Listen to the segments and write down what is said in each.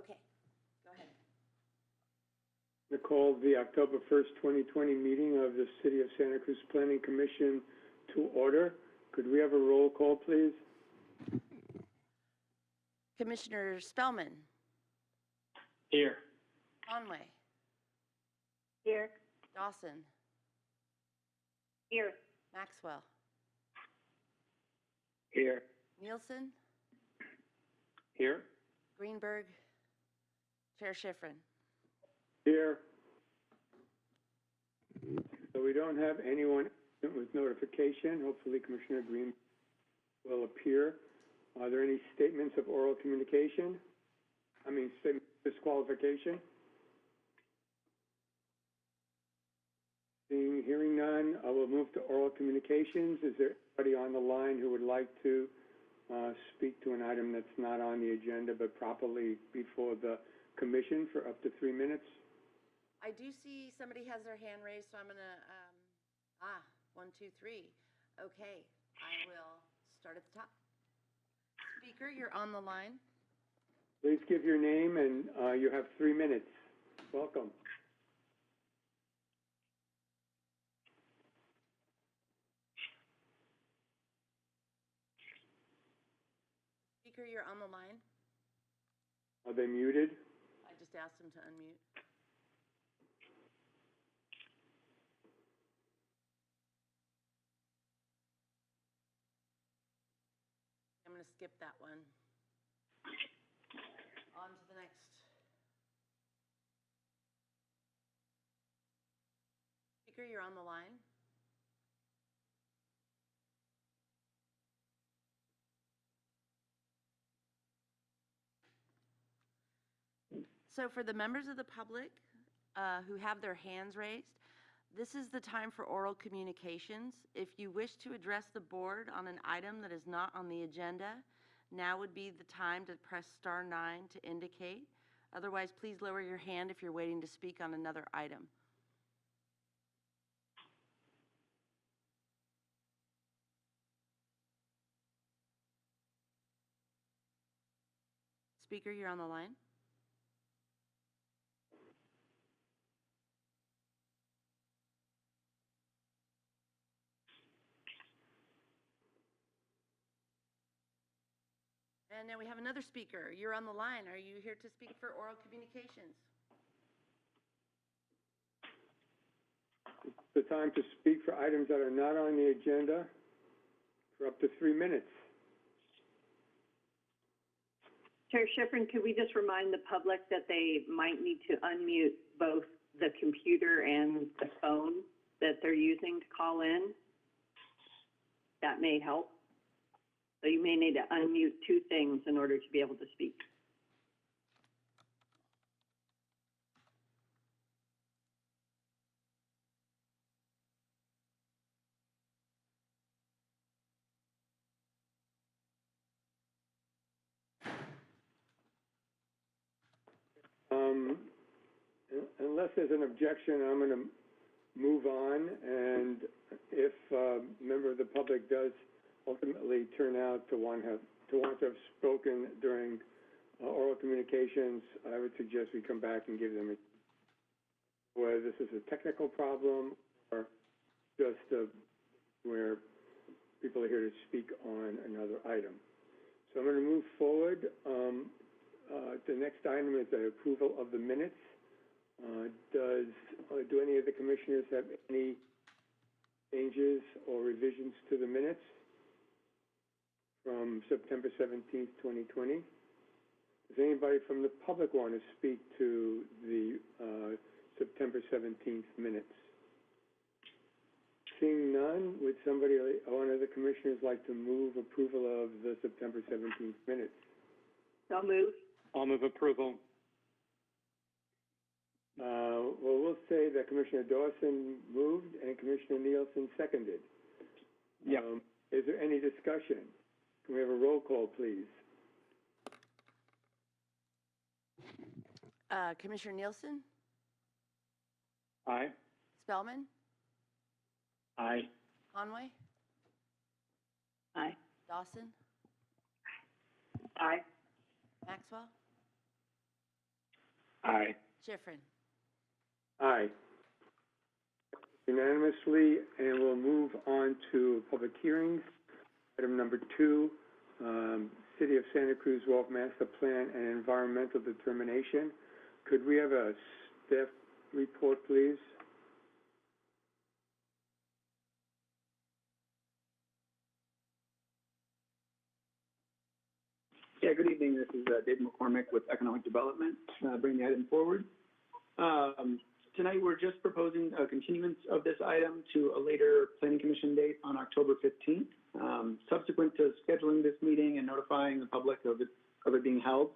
Okay, go ahead. To call the October 1st, 2020 meeting of the City of Santa Cruz Planning Commission to order. Could we have a roll call, please? Commissioner Spellman, Here. Conway, Here. Dawson, Here. Maxwell, Here. Nielsen, Here. Greenberg, Chair Schifrin. Here. So we don't have anyone with notification. Hopefully Commissioner Green will appear. Are there any statements of oral communication? I mean, disqualification? Seeing, hearing none, I will move to oral communications. Is there anybody on the line who would like to uh, speak to an item that's not on the agenda but properly before the commission for up to three minutes? I do see somebody has their hand raised, so I'm gonna, um, ah, one, two, three. Okay, I will start at the top. Speaker, you're on the line. Please give your name and uh, you have three minutes. Welcome. Speaker, you're on the line. Are they muted? Just ask him to unmute. I'm gonna skip that one. On to the next. Speaker, you're on the line. So for the members of the public uh, who have their hands raised, this is the time for oral communications. If you wish to address the board on an item that is not on the agenda, now would be the time to press star nine to indicate. Otherwise, please lower your hand if you're waiting to speak on another item. Speaker, you're on the line. And now we have another speaker. You're on the line. Are you here to speak for oral communications? The time to speak for items that are not on the agenda for up to three minutes. Chair Schifrin, could we just remind the public that they might need to unmute both the computer and the phone that they're using to call in? That may help. So you may need to unmute two things in order to be able to speak. Um, Unless there's an objection, I'm going to move on, and if a member of the public does ultimately turn out to want have, to want to have spoken during uh, oral communications, I would suggest we come back and give them, a- whether this is a technical problem or just uh, where people are here to speak on another item. So I'm going to move forward. Um, uh, The next item is the approval of the minutes. Uh, Does, uh, do any of the commissioners have any changes or revisions to the minutes from September 17th, 2020? Does anybody from the public want to speak to the uh, September 17th minutes? Seeing none, would somebody, one of the commissioners like to move approval of the September 17th minutes? So move. I'll move approval. Uh, well, we'll say that Commissioner Dawson moved and Commissioner Nielsen seconded. Yep. Um, Is there any discussion? Can we have a roll call, please? Uh, Commissioner Nielsen, Aye. Spellman, Aye. Conway, Aye. Dawson, Aye. Maxwell, Aye. Schifrin. Aye. Unanimously, and we'll move on to public hearings. Item number two, um, City of Santa Cruz Wharf Master Plan and Environmental Determination. Could we have a staff report, please? Yeah, good evening. This is uh, Dave McCormick with Economic Development, uh, bringing the item forward. Um, Tonight, we're just proposing a continuance of this item to a later planning commission date on October 15th. Um, Subsequent to scheduling this meeting and notifying the public of it, of it being held,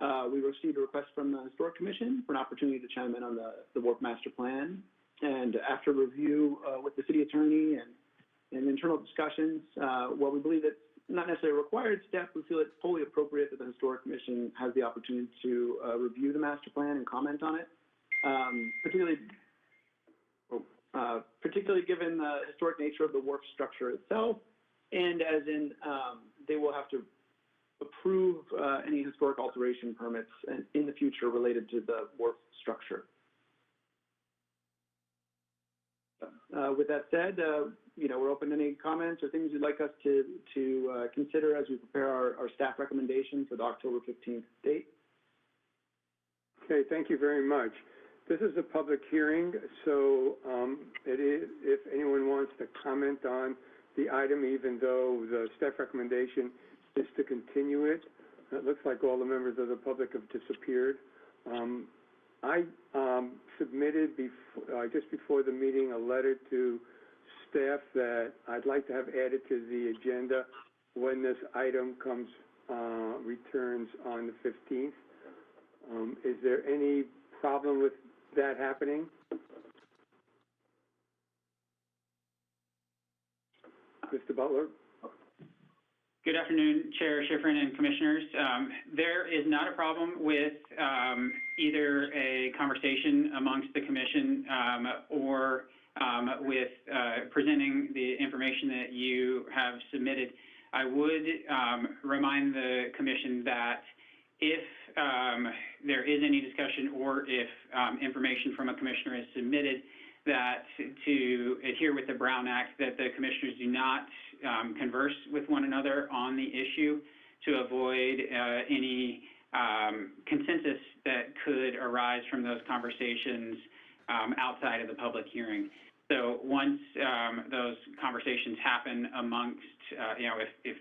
uh, we received a request from the Historic Commission for an opportunity to chime in on the, the Wharf Master Plan. And after review uh, with the city attorney and, and internal discussions, uh, while we believe it's not necessarily a required step, we feel it's fully appropriate that the Historic Commission has the opportunity to uh, review the master plan and comment on it. Um, particularly, oh, uh, particularly given the historic nature of the wharf structure itself, and as in, um, they will have to approve uh, any historic alteration permits in, the future related to the wharf structure. Uh, with that said, uh, you know, we're open to any comments or things you'd like us to, to, uh, consider as we prepare our, our staff recommendation for the October fifteenth date. Okay, thank you very much. This is a public hearing, so, um, if anyone wants to comment on the item, even though the staff recommendation is to continue it, it looks like all the members of the public have disappeared. Um, I, um, submitted bef- uh, just before the meeting, a letter to staff that I'd like to have added to the agenda when this item comes, uh, returns on the fifteenth. Um, is there any problem with that happening? Mr. Butler? Good afternoon, Chair Schifrin and Commissioners. Um, There is not a problem with um, either a conversation amongst the commission um, or um, with uh, presenting the information that you have submitted. I would um, remind the commission that if um, there is any discussion or if information from a commissioner is submitted, that to adhere with the Brown Act, that the commissioners do not um, converse with one another on the issue to avoid uh, any um, consensus that could arise from those conversations um, outside of the public hearing. So once um, those conversations happen amongst, uh, you know, if, if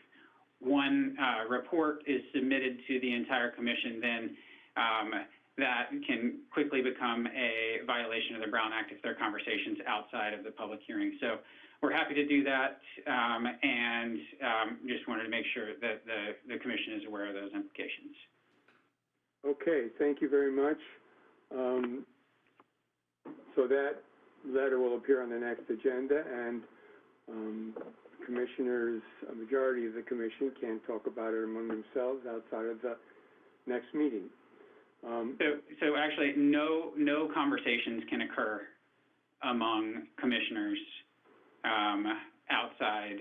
one uh, report is submitted to the entire commission, then um, that can quickly become a violation of the Brown Act if there are conversations outside of the public hearing. So we're happy to do that, um, and um, just wanted to make sure that the, the commission is aware of those implications. Okay, thank you very much. Um, so that letter will appear on the next agenda, and, um, commissioners, a majority of the commission can talk about it among themselves outside of the next meeting. Um, So, so actually, no, no conversations can occur among commissioners um, outside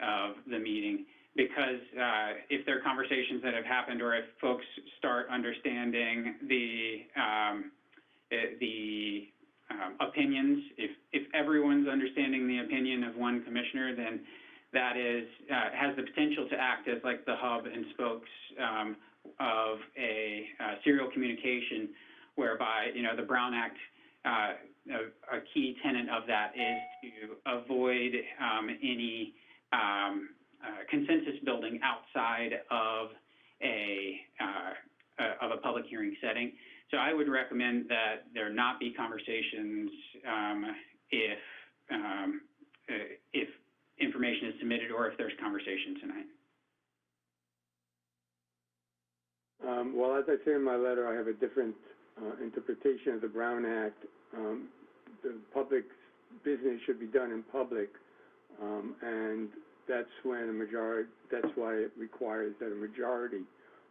of the meeting because uh, if there are conversations that have happened or if folks start understanding the um, eh, the um, opinions, if if everyone's understanding the opinion of one commissioner, then that is uh, has the potential to act as like the hub and spokes um, of a uh, serial communication whereby, you know, the Brown Act, uh, a, a key tenet of that is to avoid um, any um, uh, consensus building outside of a, of a public hearing setting. So I would recommend that there not be conversations um, if, um, if information is submitted or if there's conversation tonight. Um, well, as I say in my letter, I have a different, uh, interpretation of the Brown Act. Um, the public business should be done in public, um, and that's when a majority, that's why it requires that a majority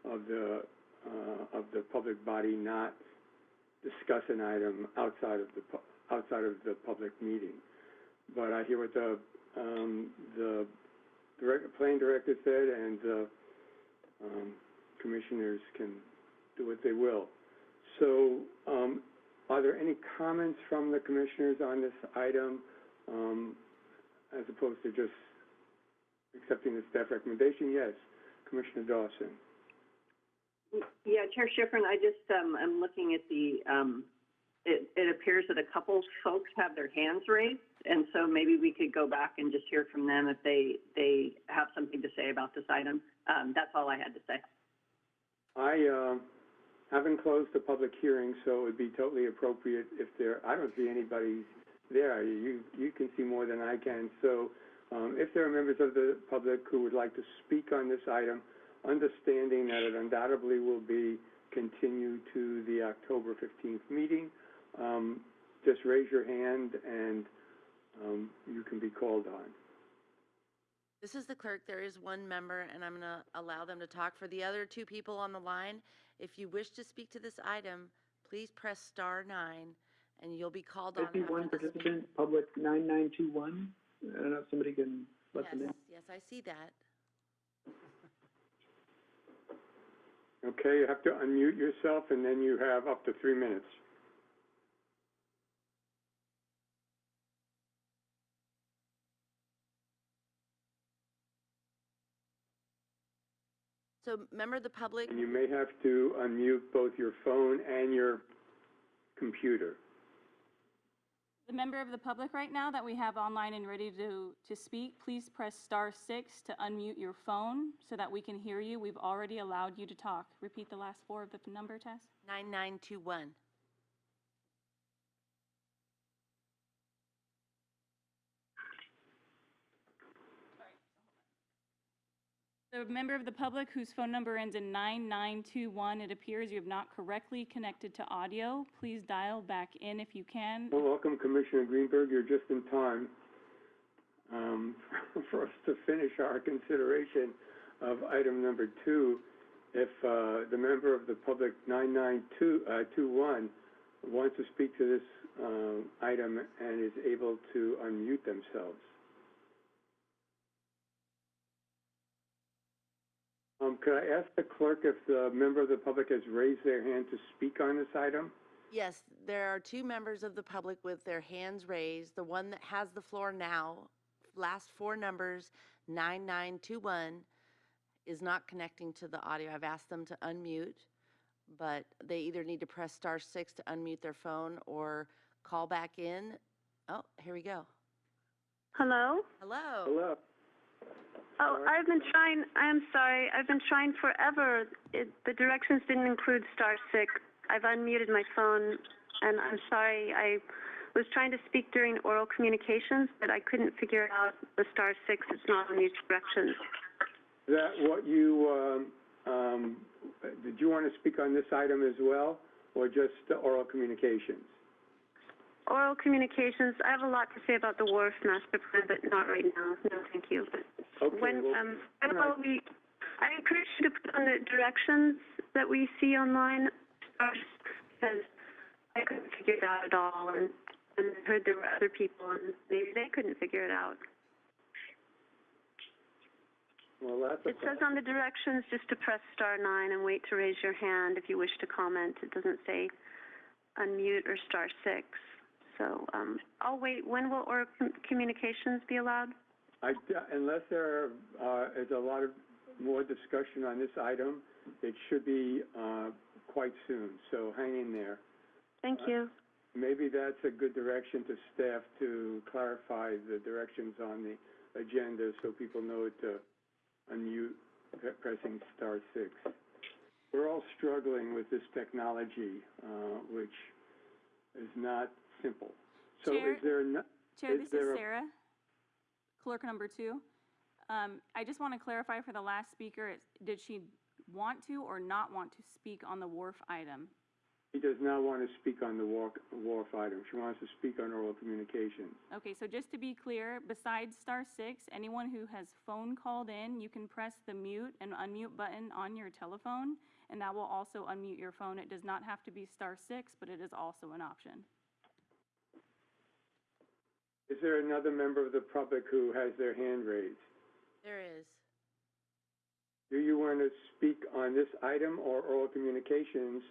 of the, uh, of the public body not discuss an item outside of the, outside of the public meeting. But I hear what the, um, the direct, planning director said, and, uh, um, commissioners can do what they will. So, um, are there any comments from the commissioners on this item, um, as opposed to just accepting the staff recommendation? Yes, Commissioner Dawson. Yeah, Chair Schifrin, I just, um, I'm looking at the, um, it, it appears that a couple folks have their hands raised, and so maybe we could go back and just hear from them if they, they have something to say about this item. Um, that's all I had to say. I, uh, haven't closed the public hearing, so it would be totally appropriate if there, I don't see anybody there. You, you can see more than I can. So, um, if there are members of the public who would like to speak on this item, understanding that it undoubtedly will be continued to the October fifteenth meeting, um, just raise your hand and, um, you can be called on. This is the clerk. There is one member, and I'm going to allow them to talk. For the other two people on the line, if you wish to speak to this item, please press star nine, and you'll be called on I see one after the speaker. participant, public nine nine two one. I don't know if somebody can let them in. Yes, yes, I see that. Okay, you have to unmute yourself and then you have up to three minutes. So, member of the public, And you may have to unmute both your phone and your computer. The member of the public right now that we have online and ready to, to speak, please press star six to unmute your phone so that we can hear you. We've already allowed you to talk. Repeat the last four of the number, Tess. 9921. The member of the public whose phone number ends in 9921, it appears you have not correctly connected to audio. Please dial back in if you can. Well, welcome Commissioner Greenberg, you're just in time, um, for us to finish our consideration of item number two. If, uh, the member of the public nine nine two, uh, wants to speak to this, uh, item and is able to unmute themselves. Um, could I ask the clerk if the member of the public has raised their hand to speak on this item? Yes, there are two members of the public with their hands raised. The one that has the floor now, last four numbers, 9921, is not connecting to the audio. I've asked them to unmute, but they either need to press star six to unmute their phone or call back in. Oh, here we go. Hello? Hello. Hello? Oh. I've been trying, I'm sorry, I've been trying forever. It, the directions didn't include star six. I've unmuted my phone, and I'm sorry, I was trying to speak during oral communications, but I couldn't figure out the star six, it's not in these directions. Is that what you, um, um, did you want to speak on this item as well, or just the oral communications? Oral communications, I have a lot to say about the wharf master plan, but not right now, no, thank you. Okay, When, well, um, when will we, I encourage you to put on the directions that we see online, uh, because I couldn't figure it out at all, and, and I heard there were other people, and maybe they couldn't figure it out. well, that's a It says on the directions just to press star nine and wait to raise your hand if you wish to comment. It doesn't say unmute or star six. So, um, I'll wait. When will oral com- communications be allowed? I, unless there, uh, is a lot of more discussion on this item, it should be, uh, quite soon, so hang in there. Thank Uh, you. Maybe that's a good direction to staff to clarify the directions on the agenda so people know to unmute, pressing star six. We're all struggling with this technology, uh, which is not simple. So Chair? is there no, Chair, Is this is Sarah, clerk number two. Um, I just want to clarify for the last speaker, did she want to or not want to speak on the wharf item? She does not want to speak on the walk, wharf item. She wants to speak on oral communications. Okay, so just to be clear, besides star six, anyone who has phone called in, you can press the mute and unmute button on your telephone, and that will also unmute your phone. It does not have to be star six, but it is also an option. Is there another member of the public who has their hand raised? There is. Do you want to speak on this item or oral communications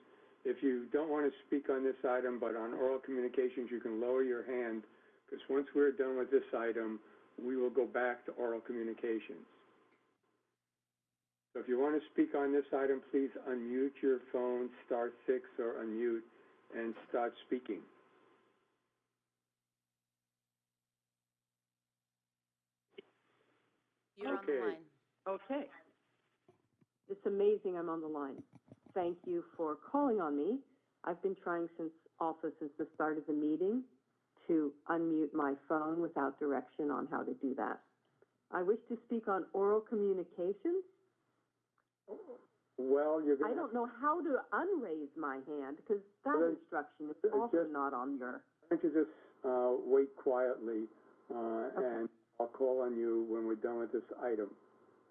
If you don't want to speak on this item, but on oral communications, you can lower your hand, because once we're done with this item, we will go back to oral communications. So if you want to speak on this item, please unmute your phone, star six, or unmute, and start speaking. You're on the Okay. line. Okay. It's amazing I'm on the line. Thank you for calling on me. I've been trying since, also since the start of the meeting to unmute my phone without direction on how to do that. I wish to speak on oral communications. Well, you're I gonna, don't know how to unraise my hand because that Well, then, instruction is uh, also just- not on your, why don't you just, uh, wait quietly, uh, Okay. and I'll call on you when we're done with this item,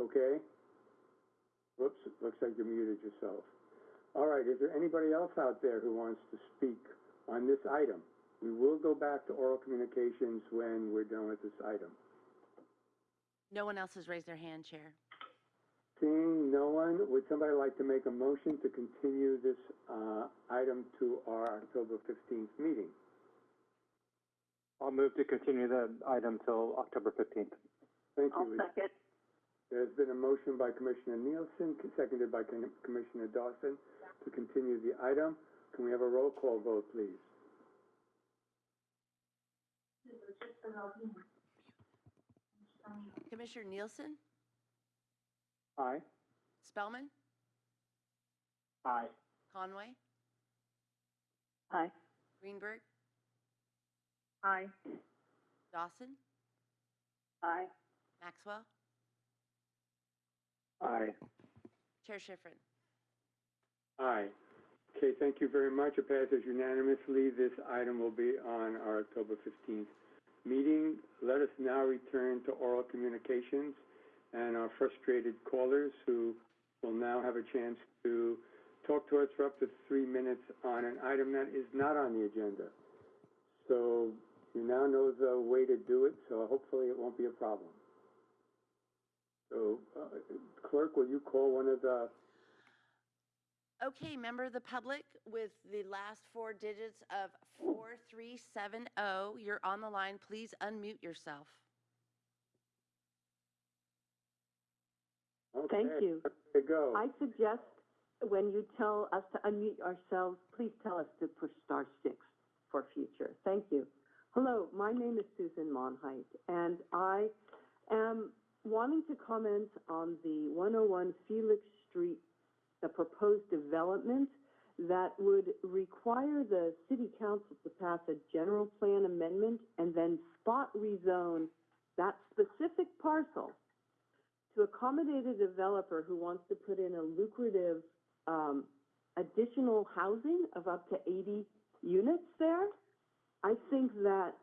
okay? Whoops, it looks like you muted yourself. All right, is there anybody else out there who wants to speak on this item? We will go back to oral communications when we're done with this item. No one else has raised their hand, Chair. Seeing no one, would somebody like to make a motion to continue this, uh, item to our October fifteenth meeting? I'll move to continue the item till October fifteenth. Thank I'll you. second. There's been a motion by Commissioner Nielsen, seconded by Com- Commissioner Dawson, to continue the item. Can we have a roll call vote, please? Commissioner Nielsen? Aye. Spellman? Aye. Conway? Aye. Greenberg? Aye. Dawson? Aye. Maxwell? Aye. Chair Schifrin? Aye. Okay, thank you very much. It passes unanimously. This item will be on our October fifteenth meeting. Let us now return to oral communications and our frustrated callers who will now have a chance to talk to us for up to three minutes on an item that is not on the agenda. So you now know the way to do it, so hopefully it won't be a problem. So, uh, clerk, will you call one of the Okay, member of the public with the last four digits of 4370, you're on the line. Please unmute yourself. Thank Okay, you. There you go. I suggest when you tell us to unmute ourselves, please tell us to push star six for future. Thank you. Hello, my name is Susan Monheit, and I am wanting to comment on the 101 Felix Street, the proposed development that would require the city council to pass a general plan amendment and then spot rezone that specific parcel to accommodate a developer who wants to put in a lucrative um, additional housing of up to 80 units there, I think that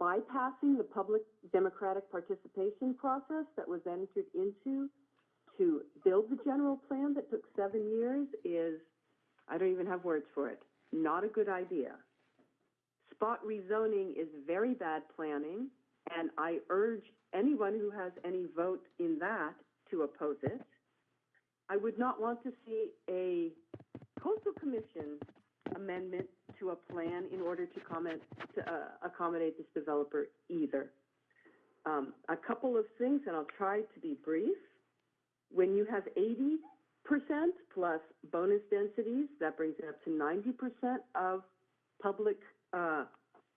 bypassing the public democratic participation process that was entered into to build the general plan that took seven years is, I don't even have words for it, not a good idea. Spot rezoning is very bad planning, and I urge anyone who has any vote in that to oppose it. I would not want to see a coastal commission amendment to a plan in order to comment, to uh, accommodate this developer either. Um, a couple of things, and I'll try to be brief. When you have eighty percent plus bonus densities, that brings it up to ninety percent of public, uh,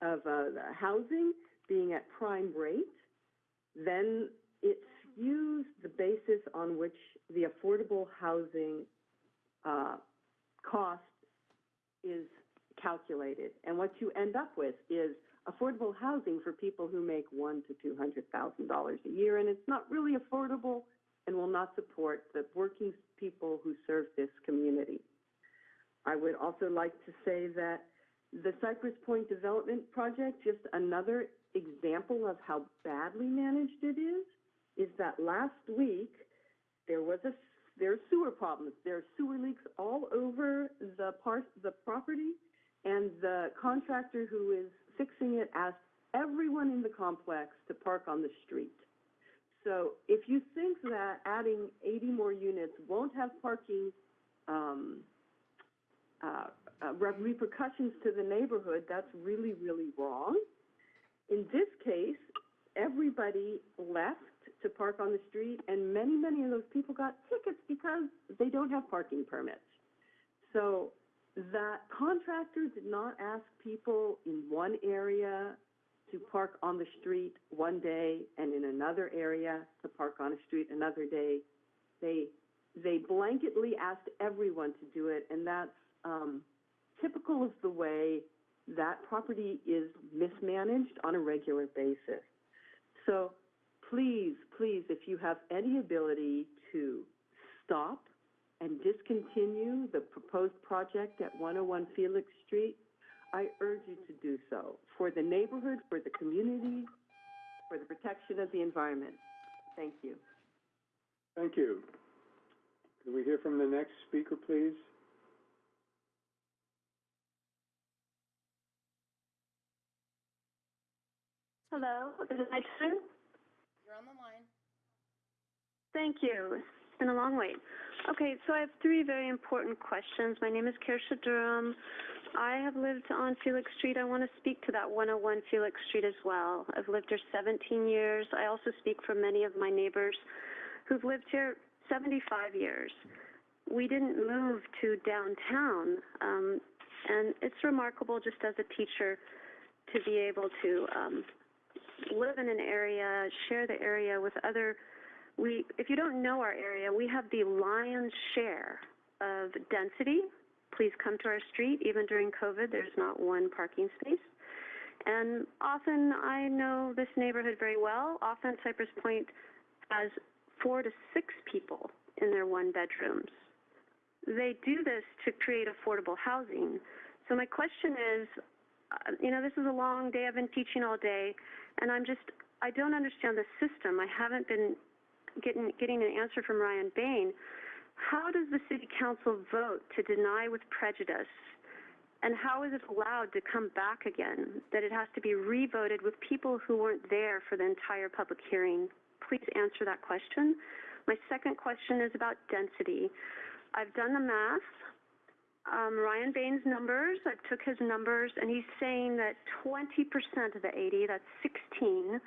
of, uh, housing being at prime rate, then it skews the basis on which the affordable housing, uh, cost is calculated. And what you end up with is affordable housing for people who make one to two hundred thousand dollars a year, and it's not really affordable and will not support the working people who serve this community. I would also like to say that the Cypress Point Development Project, just another example of how badly managed it is, is that last week, there was a, there are sewer problems. There are sewer leaks all over the the property, and the contractor who is fixing it asked everyone in the complex to park on the street. So if you think that adding eighty more units won't have parking, um, uh, uh, repercussions to the neighborhood, that's really, really wrong. In this case, everybody left to park on the street, and many, many of those people got tickets because they don't have parking permits. So that contractor did not ask people in one area to park on the street one day and in another area to park on a street another day. They, they blanketly asked everyone to do it, and that's, um, typical of the way that property is mismanaged on a regular basis. So please, please, if you have any ability to stop and discontinue the proposed project at 101 Felix Street, I urge you to do so for the neighborhood, for the community, for the protection of the environment. Thank you. Thank you. Can we hear from the next speaker, please? Hello, is it my turn? You're on the line. Thank you. It's been a long wait. Okay, so I have three very important questions. My name is Kirsha Durham. I have lived on Felix Street. I want to speak to that 101 Felix Street as well. I've lived here 17 years. I also speak for many of my neighbors who've lived here 75 years. We didn't move to downtown, um, and it's remarkable just as a teacher to be able to um, live in an area, share the area with other we, if you don't know our area, we have the lion's share of density. Please come to our street. Even during COVID, there's not one parking space. And often, I know this neighborhood very well. Often, Cypress Point has four to six people in their one bedrooms. They do this to create affordable housing. So my question is, uh, you know, this is a long day. I've been teaching all day, and I'm just, I don't understand the system. I haven't been getting, getting an answer from Ryan Bain. How does the city council vote to deny with prejudice? And how is it allowed to come back again? That it has to be revoted with people who weren't there for the entire public hearing? Please answer that question. My second question is about density. I've done the math. Um, Ryan Bain's numbers, I took his numbers, and he's saying that 20% of the 80, that's 16,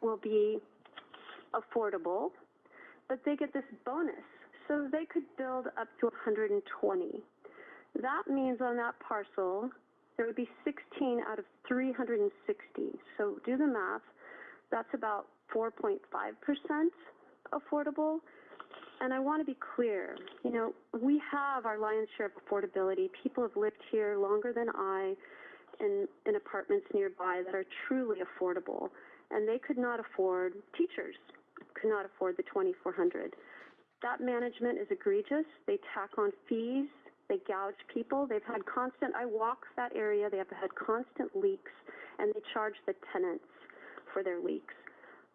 will be affordable but they get this bonus. So they could build up to 120. That means on that parcel, there would be 16 out of 360. So do the math. That's about 4.5% affordable. And I want to be clear, you know, we have our lion's share of affordability. People have lived here longer than I in, in apartments nearby that are truly affordable. And they could not afford teachers could not afford the 2400 That management is egregious. They tack on fees. They gouge people. They've had constant, I walk that area, they have had constant leaks, and they charge the tenants for their leaks.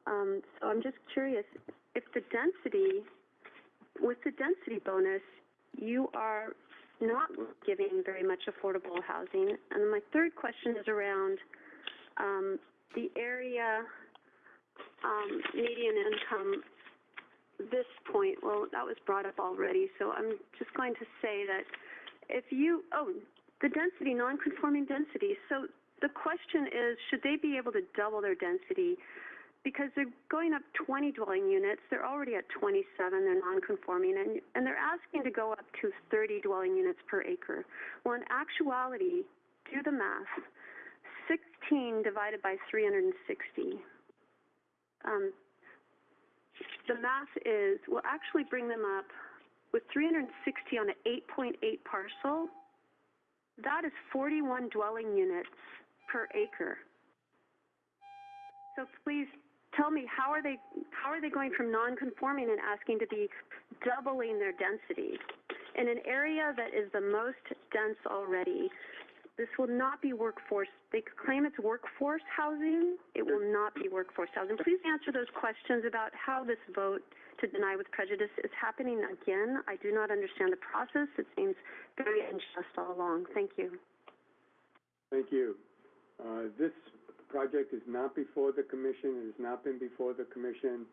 Um, so I'm just curious, if the density, with the density bonus, you are not giving very much affordable housing. And my third question is around um, the area um, median income, this point, well, that was brought up already, so I'm just going to say that if you, oh, the density, non-conforming density. So the question is, should they be able to double their density? Because they're going up 20 dwelling units, they're already at 27, they're non-conforming, and, and they're asking to go up to 30 dwelling units per acre. Well, in actuality, do the math. 16 divided by 360 um, the math is, we'll actually bring them up with 360 on an 8.8 parcel. That is 41 dwelling units per acre. So please tell me, how are they, how are they going from non-conforming and asking to be doubling their density in an area that is the most dense already? This will not be workforce. They claim it's workforce housing. It will not be workforce housing. Please answer those questions about how this vote to deny with prejudice is happening again. I do not understand the process. It seems very unjust all along. Thank you. Thank you. Uh, this project is not before the commission. It has not been before the commission.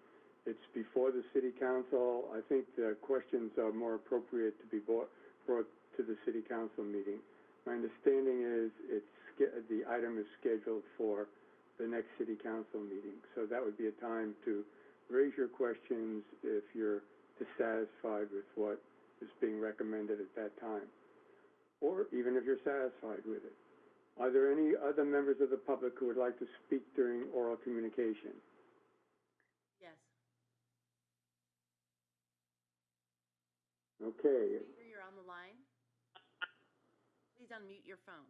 It's before the city council. I think the questions are more appropriate to be brought, brought to the city council meeting. My understanding is it's, sch- the item is scheduled for the next city council meeting. So that would be a time to raise your questions if you're dissatisfied with what is being recommended at that time, or even if you're satisfied with it. Are there any other members of the public who would like to speak during oral communication? Yes. Okay, Speaker, you're on the line. Please unmute your phone.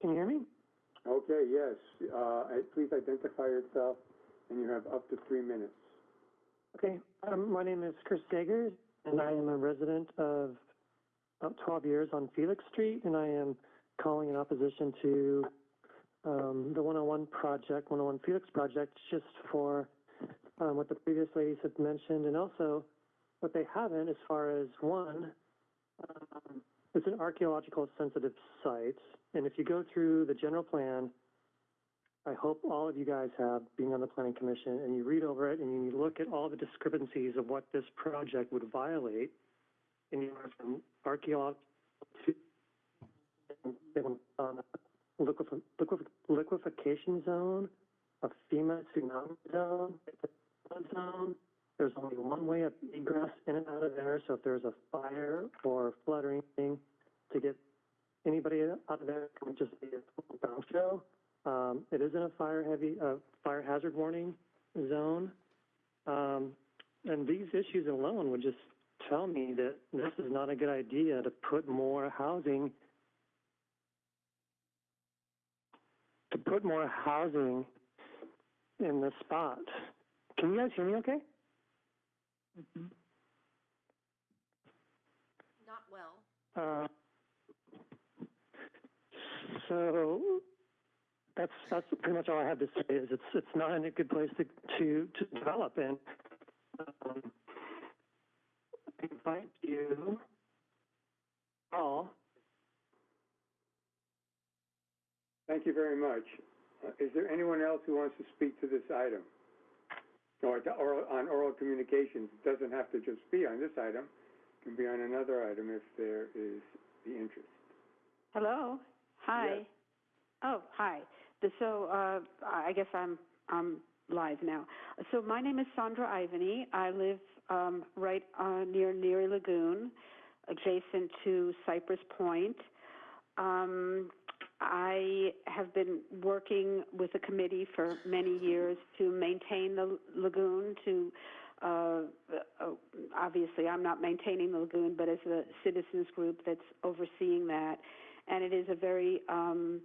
Can you hear me? okay, yes. Uh, I- please identify yourself, and you have up to three minutes. Okay, um, my name is Chris Jaegers, and I am a resident of about 12 years on Felix Street, and I am calling in opposition to um, the 101 project, 101 Felix project, just for um, what the previous ladies had mentioned, and also what they haven't as far as one, um, it's an archaeological sensitive site, and if you go through the general plan, I hope all of you guys have, being on the planning commission, and you read over it and you look at all the discrepancies of what this project would violate, anywhere from archaeological to liquefaction zone, a FEMA tsunami zone, zone. There's only one way of egress in and out of there, so if there's a fire or flood or anything, to get anybody out of there, it would just be a dump show. Um, it isn't a fire heavy, uh, fire hazard warning zone. Um, and these issues alone would just tell me that this is not a good idea to put more housing, to put more housing in this spot. Can you guys hear me okay? Not well. Uh, so that's that's pretty much all I have to say. Is it's it's not in a good place to to to develop in. Um, I invite you all. Thank you very much. Uh, is there anyone else who wants to speak to this item? Or to oral, on oral communications, it doesn't have to just be on this item, it can be on another item if there is the interest. Hello. Hi. Yes. Oh, hi. So, uh, I guess I'm I'm live now. So my name is Sandra Ivany. I live um, right uh, near Neary Lagoon, adjacent to Cypress Point. Um, I have been working with a committee for many years to maintain the lagoon. To uh, uh, obviously, I'm not maintaining the lagoon, but as a citizens group that's overseeing that, and it is a very um,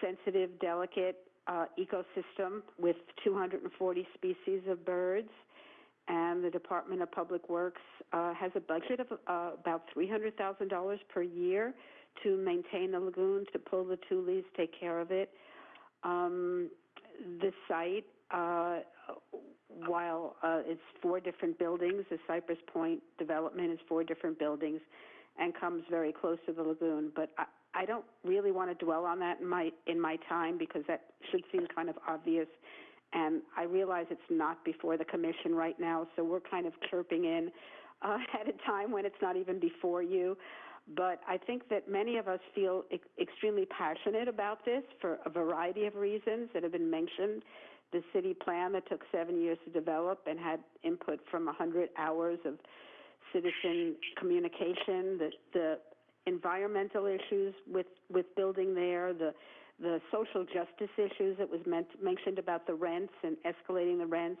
sensitive, delicate uh, ecosystem with 240 species of birds. And the Department of Public Works uh, has a budget of uh, about $300,000 per year to maintain the lagoon, to pull the tules, take care of it. Um, the site, uh, while uh, it's four different buildings, the Cypress Point development is four different buildings and comes very close to the lagoon. But I, I don't really want to dwell on that in my in my time because that should seem kind of obvious. And I realize it's not before the commission right now, so we're kind of chirping in uh, at a time when it's not even before you. But I think that many of us feel e- extremely passionate about this for a variety of reasons that have been mentioned. The city plan that took seven years to develop and had input from 100 hours of citizen communication, the, the environmental issues with, with building there, the, the social justice issues that was meant, mentioned about the rents and escalating the rents,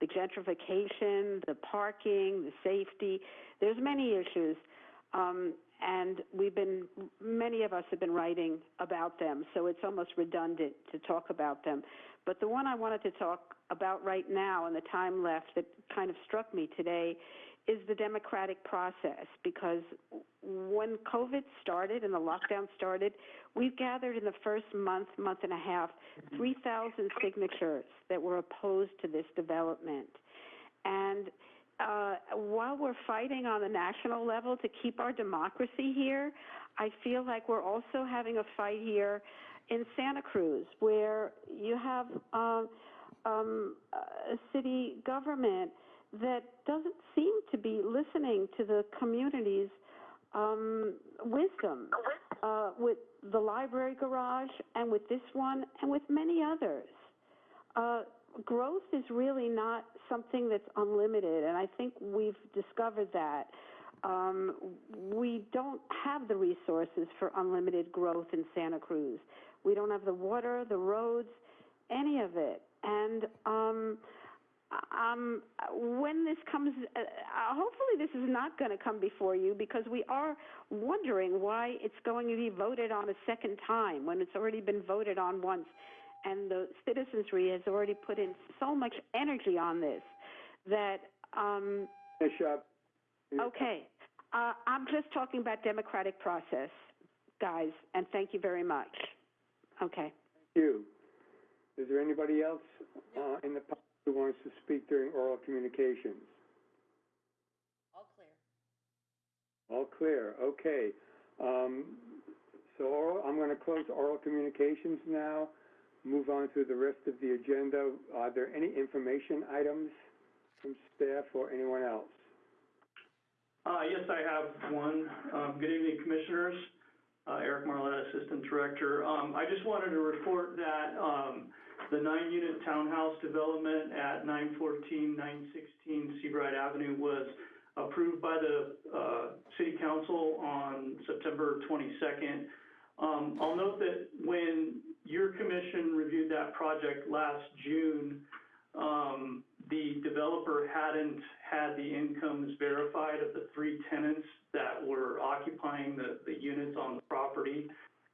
the gentrification, the parking, the safety. There's many issues. Um, and we've been, many of us have been writing about them, so it's almost redundant to talk about them. But the one I wanted to talk about right now and the time left that kind of struck me today is the democratic process because when COVID started and the lockdown started, we've gathered in the first month, month and a half, 3,000 signatures that were opposed to this development. And uh, while we're fighting on the national level to keep our democracy here, I feel like we're also having a fight here in Santa Cruz, where you have um, um, a city government that doesn't seem to be listening to the community's um, wisdom uh, with the library garage and with this one and with many others. Uh, growth is really not something that's unlimited, and I think we've discovered that. Um, we don't have the resources for unlimited growth in Santa Cruz. We don't have the water, the roads, any of it. And um, um, when this comes, uh, uh, hopefully this is not going to come before you because we are wondering why it's going to be voted on a second time when it's already been voted on once. And the citizenry has already put in so much energy on this that, um, Finish okay, uh, I'm just talking about democratic process, guys, and thank you very much. Okay. Thank you. Is there anybody else, uh, in the public who wants to speak during oral communications? All clear. All clear, okay. Um, so oral, I'm gonna close oral communications now, move on to the rest of the agenda. Are there any information items from staff or anyone else? Uh, yes, I have one. Um, good evening, Commissioners. Uh, Eric Marletta, Assistant Director. Um, I just wanted to report that, um, the nine-unit townhouse development at 914, 916 Seabright Avenue was approved by the, uh, City Council on September twenty-second. Um, I'll note that when your commission reviewed that project last June, um, the developer hadn't had the incomes verified of the three tenants that were occupying the, the units on the property.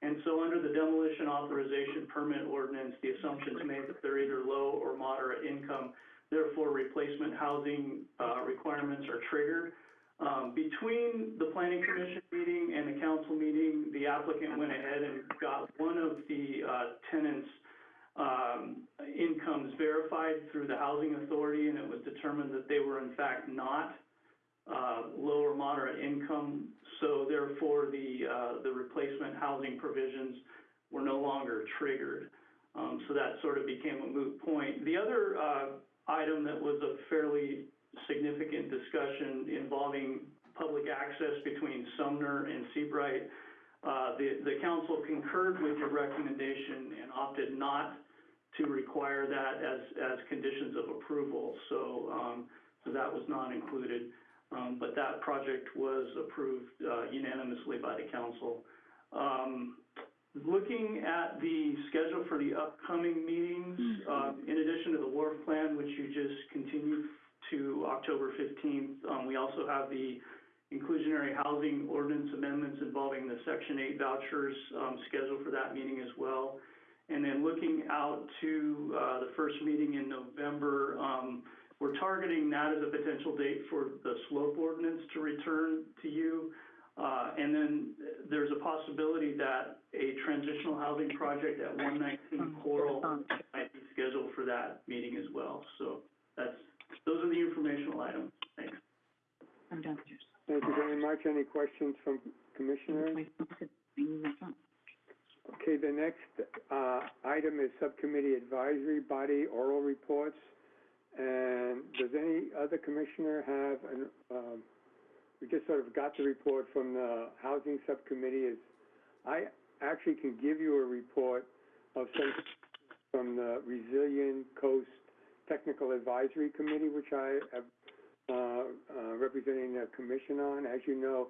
And so under the demolition authorization permit ordinance, the assumption is made that they're either low or moderate income. Therefore, replacement housing, uh, requirements are triggered. Um, between the planning commission meeting and the council meeting, the applicant went ahead and got one of the, uh, tenants, um, incomes verified through the housing authority, and it was determined that they were in fact not, uh, low or moderate income. So therefore, the, uh, the replacement housing provisions were no longer triggered. Um, so that sort of became a moot point. The other, uh, item that was a fairly significant discussion involving public access between Sumner and Seabright, uh, the, the council concurred with your recommendation and opted not to require that as, as conditions of approval. So, um, so that was not included. Um, but that project was approved, uh, unanimously by the council. Um, looking at the schedule for the upcoming meetings, um, in addition to the wharf plan, which you just continued to October fifteenth, um, we also have the inclusionary housing ordinance amendments involving the section eight vouchers, um, scheduled for that meeting as well. And then looking out to, uh, the first meeting in November, um, we're targeting that as a potential date for the slope ordinance to return to you. Uh, and then there's a possibility that a transitional housing project at one nineteen Coral might be scheduled for that meeting as well. So that's, are the informational items. Thanks. Thank you very much. Any questions from commissioners? Okay, the next, uh, item is subcommittee advisory body oral reports. And does any other commissioner have an, um, we just sort of got the report from the housing subcommittee is, I actually can give you a report of some, from the Resilient Coast Technical Advisory Committee, which I have, uh, uh, representing the commission on. As you know,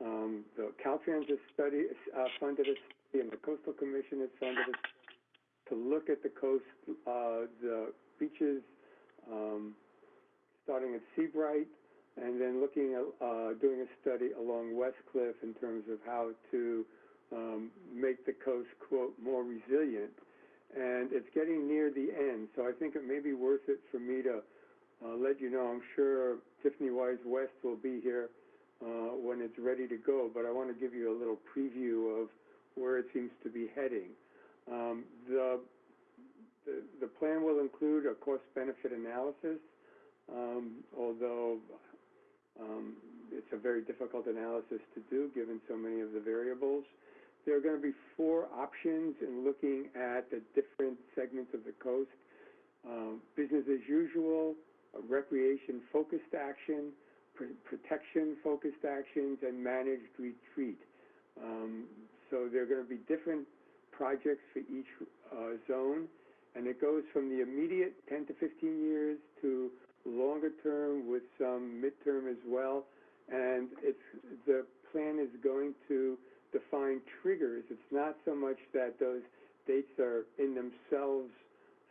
um, the Caltrans has study, uh, funded a study and the Coastal Commission has funded a to look at the coast, uh, the beaches, um, starting at Seabright, and then looking at, uh, doing a study along West Cliff in terms of how to, um, make the coast, quote, more resilient. And it's getting near the end, so I think it may be worth it for me to, uh, let you know, I'm sure Tiffany Wise West will be here, uh, when it's ready to go, but I want to give you a little preview of where it seems to be heading. Um, the, the, the plan will include a cost-benefit analysis, um, although, um, it's a very difficult analysis to do, given so many of the variables. There are gonna be four options in looking at the different segments of the coast. Um, business as usual, recreation-focused action, pr- protection-focused actions, and managed retreat. Um, so there are gonna be different projects for each, uh, zone, and it goes from the immediate ten to fifteen years to longer term with some midterm as well. And it's, the plan is going to define triggers. It's not so much that those dates are in themselves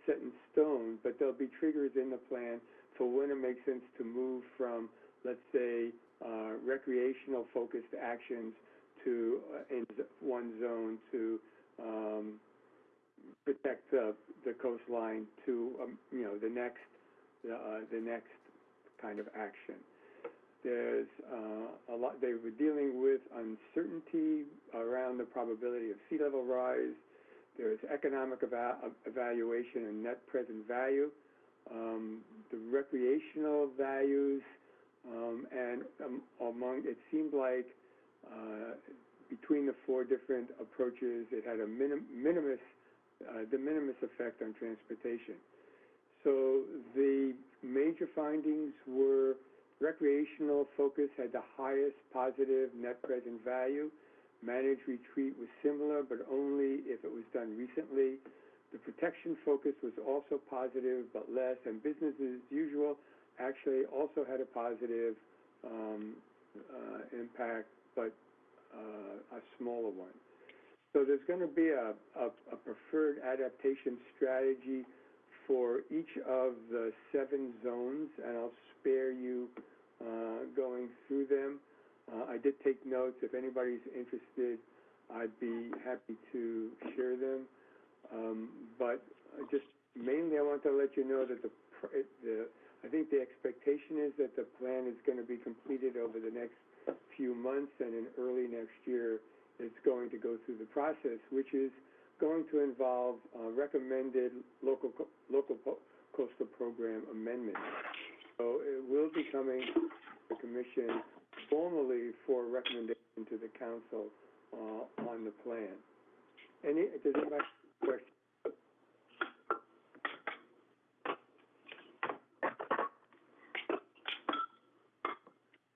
set in stone, but there'll be triggers in the plan for when it makes sense to move from, let's say, uh, recreational focused actions to, uh, in one zone to, um, protect the, the coastline to, um, you know, the next, uh, the next kind of action. There's, uh, a lot, they were dealing with uncertainty around the probability of sea level rise. There's economic eva- evaluation and net present value. Um, the recreational values, um, and um, among, it seemed like, uh, between the four different approaches, it had a minim- minimus, uh, de minimis effect on transportation. So the major findings were recreational focus had the highest positive net present value. Managed retreat was similar, but only if it was done recently. The protection focus was also positive, but less, and business as usual actually also had a positive, um, uh, impact, but, uh, a smaller one. So there's gonna be a, a, a preferred adaptation strategy for each of the seven zones, and I'll spare you, uh, going through them. Uh, I did take notes. If anybody's interested, I'd be happy to share them. Um, but uh, just mainly I want to let you know that the, the, I think the expectation is that the plan is gonna be completed over the next few months and in early next year, it's going to go through the process, which is going to involve, uh, recommended local, local po- coastal program amendments. So it will be coming to the commission formally for recommendation to the council, uh, on the plan. Any, does anybody have a question?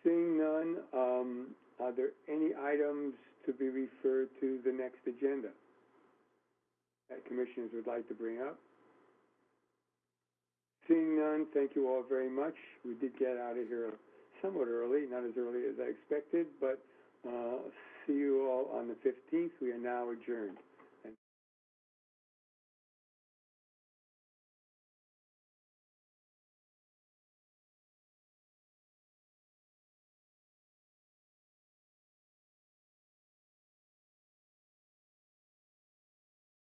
Seeing none, um, are there any items to be referred to the next agenda that commissioners would like to bring up? Seeing none, thank you all very much. We did get out of here somewhat early, not as early as I expected, but, uh, see you all on the fifteenth. We are now adjourned.